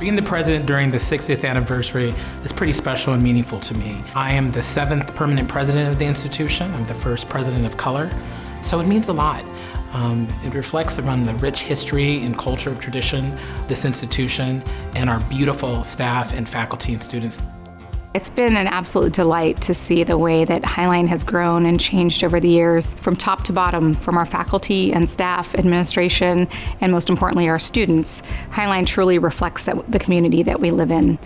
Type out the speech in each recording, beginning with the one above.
Being the president during the 60th anniversary is pretty special and meaningful to me. I am the seventh permanent president of the institution. I'm the first president of color, so it means a lot. Um, it reflects around the rich history and culture of tradition, this institution, and our beautiful staff and faculty and students. It's been an absolute delight to see the way that Highline has grown and changed over the years from top to bottom, from our faculty and staff, administration, and most importantly, our students. Highline truly reflects the community that we live in.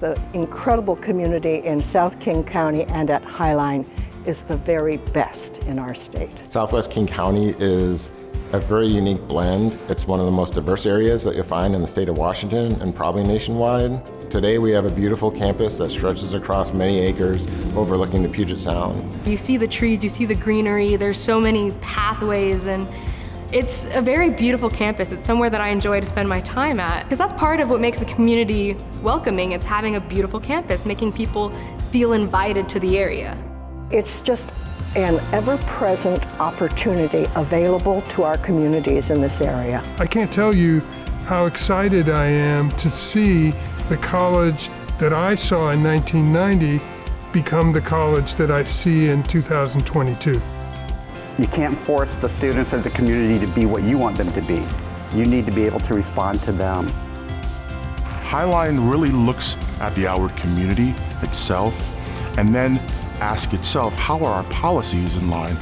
The incredible community in South King County and at Highline is the very best in our state. Southwest King County is a very unique blend. It's one of the most diverse areas that you'll find in the state of Washington and probably nationwide. Today we have a beautiful campus that stretches across many acres overlooking the Puget Sound. You see the trees, you see the greenery, there's so many pathways and it's a very beautiful campus. It's somewhere that I enjoy to spend my time at because that's part of what makes a community welcoming. It's having a beautiful campus, making people feel invited to the area. It's just an ever-present opportunity available to our communities in this area. I can't tell you how excited I am to see the college that I saw in 1990 become the college that I see in 2022. You can't force the students or the community to be what you want them to be. You need to be able to respond to them. Highline really looks at the Howard community itself and then ask itself, how are our policies in line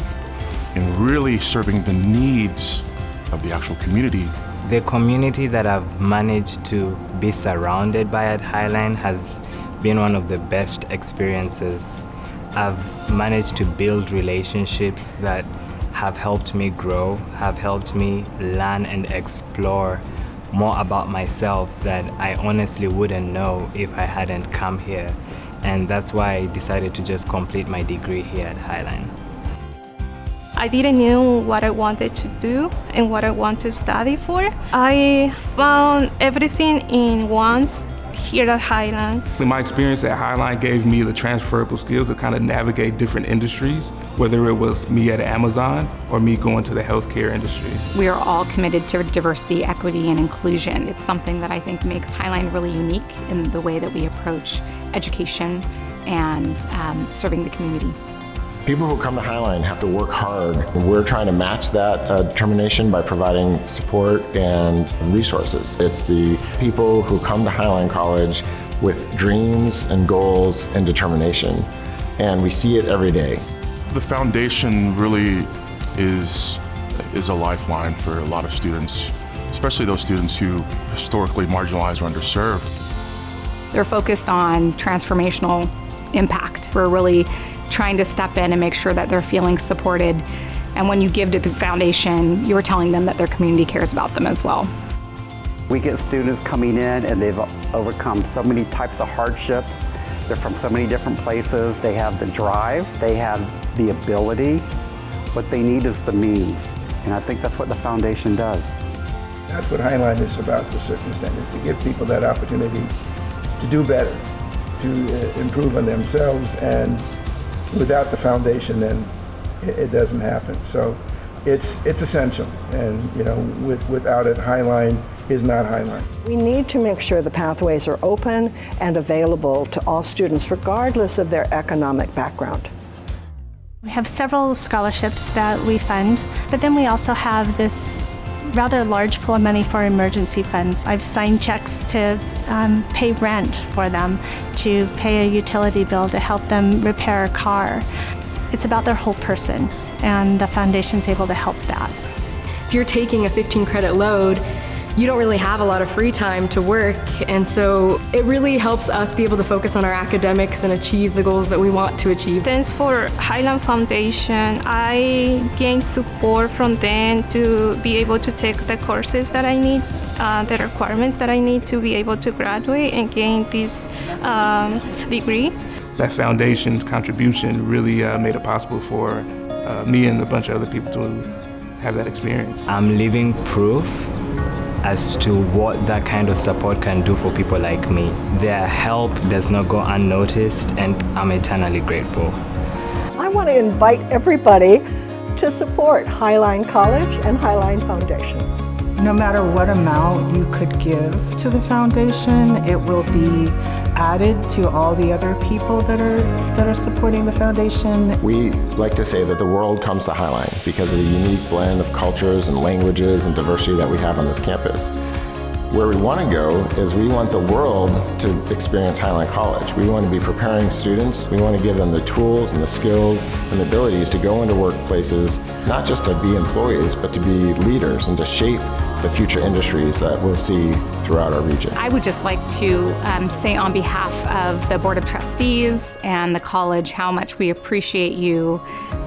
in really serving the needs of the actual community? The community that I've managed to be surrounded by at Highline has been one of the best experiences. I've managed to build relationships that have helped me grow, have helped me learn and explore more about myself that I honestly wouldn't know if I hadn't come here and that's why I decided to just complete my degree here at Highline. I didn't know what I wanted to do and what I want to study for. I found everything in once here at Highline. My experience at Highline gave me the transferable skills to kind of navigate different industries, whether it was me at Amazon or me going to the healthcare industry. We are all committed to diversity, equity, and inclusion. It's something that I think makes Highline really unique in the way that we approach education and um, serving the community. People who come to Highline have to work hard. We're trying to match that uh, determination by providing support and resources. It's the people who come to Highline College with dreams and goals and determination. And we see it every day. The foundation really is, is a lifeline for a lot of students, especially those students who historically marginalized or underserved. They're focused on transformational impact. We're really trying to step in and make sure that they're feeling supported. And when you give to the foundation, you're telling them that their community cares about them as well. We get students coming in and they've overcome so many types of hardships. They're from so many different places. They have the drive, they have the ability. What they need is the means. And I think that's what the foundation does. That's what Highline is about to a certain extent, is to give people that opportunity to do better, to uh, improve on themselves, and without the foundation, then it, it doesn't happen. So it's it's essential, and you know, with, without it, Highline is not Highline. We need to make sure the pathways are open and available to all students, regardless of their economic background. We have several scholarships that we fund, but then we also have this rather large pool of money for emergency funds. I've signed checks to um, pay rent for them, to pay a utility bill to help them repair a car. It's about their whole person, and the foundation's able to help that. If you're taking a 15 credit load, you don't really have a lot of free time to work and so it really helps us be able to focus on our academics and achieve the goals that we want to achieve. Thanks for Highline Foundation. I gained support from them to be able to take the courses that I need, uh, the requirements that I need to be able to graduate and gain this um, degree. That foundation's contribution really uh, made it possible for uh, me and a bunch of other people to have that experience. I'm living proof as to what that kind of support can do for people like me. Their help does not go unnoticed and I'm eternally grateful. I want to invite everybody to support Highline College and Highline Foundation. No matter what amount you could give to the foundation, it will be added to all the other people that are that are supporting the foundation. We like to say that the world comes to Highline because of the unique blend of cultures and languages and diversity that we have on this campus. Where we want to go is we want the world to experience Highline College. We want to be preparing students. We want to give them the tools and the skills and the abilities to go into workplaces, not just to be employees, but to be leaders and to shape the future industries that we'll see throughout our region. I would just like to um, say on behalf of the Board of Trustees and the college how much we appreciate you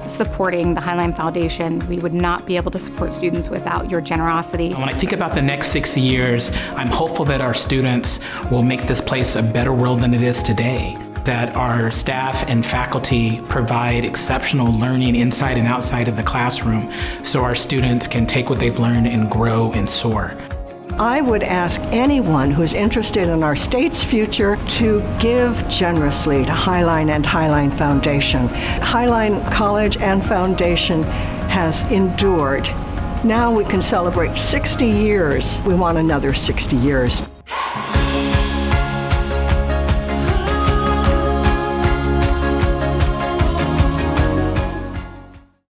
supporting the Highline Foundation. We would not be able to support students without your generosity. When I think about the next 60 years, I'm hopeful that our students will make this place a better world than it is today that our staff and faculty provide exceptional learning inside and outside of the classroom so our students can take what they've learned and grow and soar. I would ask anyone who's interested in our state's future to give generously to Highline and Highline Foundation. Highline College and Foundation has endured. Now we can celebrate 60 years. We want another 60 years.